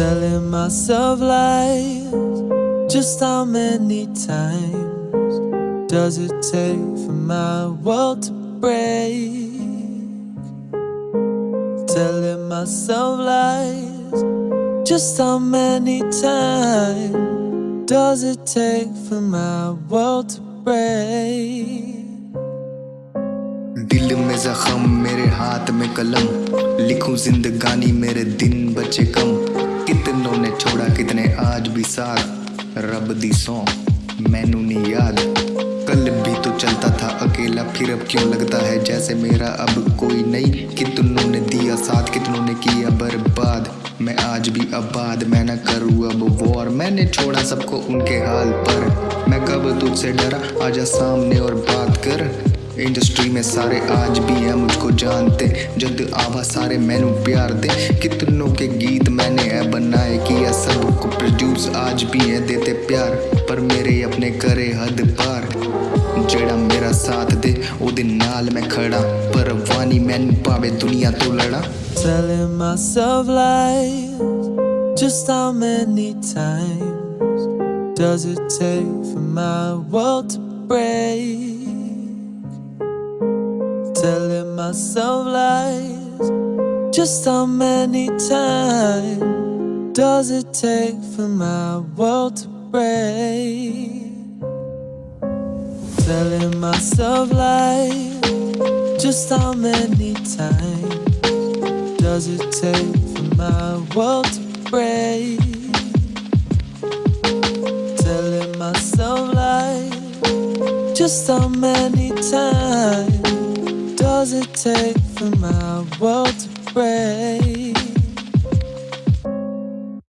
Telling myself lies. Just how many times does it take for my world to break? Telling myself lies. Just how many times does it take for my world to break? दिल में जख्म मेरे हाथ में कलम लिखूं जिंदगानी मेरे दिन बचे कम कितनों ने छोड़ा, कितने आज भी साथ। रब दी सौ, मैनू नहीं याद। कल भी तो चलता था अकेला, फिर अब क्यों लगता है जैसे मेरा अब कोई नहीं? कितनों ने दिया साथ, कितनों ने किया बर्बाद। मैं आज भी आबाद, मैं न करूँ अब वॉर। मैंने छोड़ा सबको उनके हाल पर। मैं कब तुझसे डरा? आजा सामने और बात कर। इंडस्ट्री में सारे आज भी हैं, मुझको जानते। जद आवा सारे मैनू प्यार दे। कितनों के गीत मैंने है बनाए किया सबको प्रोड्यूस आज भी है, देते प्यार। पर मेरे अपने करे हद पार। जेड़ा मेरा साथ दे, ओदे नाल मैं खड़ा। पर वानी मैनू पावे दुनिया तो लड़ा। Telling myself lies. Just how many times does it take for my world to break? Telling myself lies. Just how many times does it take for my world to break? Telling myself lies. Just how many times does it take for my world to break? Telling myself lies. Just how many times does it take for my world to?